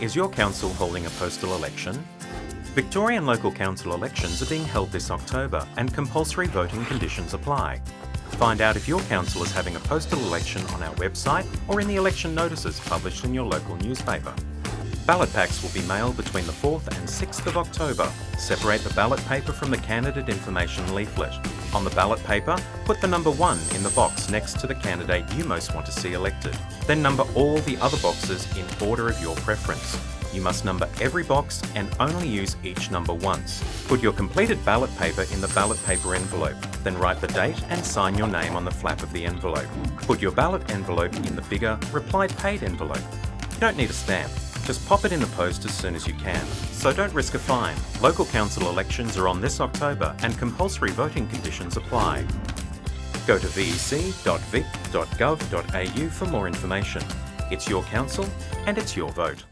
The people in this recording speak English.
Is your council holding a postal election? Victorian local council elections are being held this October and compulsory voting conditions apply. Find out if your council is having a postal election on our website or in the election notices published in your local newspaper. Ballot packs will be mailed between the 4th and 6th of October. Separate the ballot paper from the candidate information leaflet. On the ballot paper, put the number 1 in the box next to the candidate you most want to see elected. Then number all the other boxes in order of your preference. You must number every box and only use each number once. Put your completed ballot paper in the ballot paper envelope, then write the date and sign your name on the flap of the envelope. Put your ballot envelope in the bigger Reply Paid envelope. You don't need a stamp. Just pop it in the post as soon as you can. So don't risk a fine. Local council elections are on this October and compulsory voting conditions apply. Go to vec.vic.gov.au for more information. It's your council and it's your vote.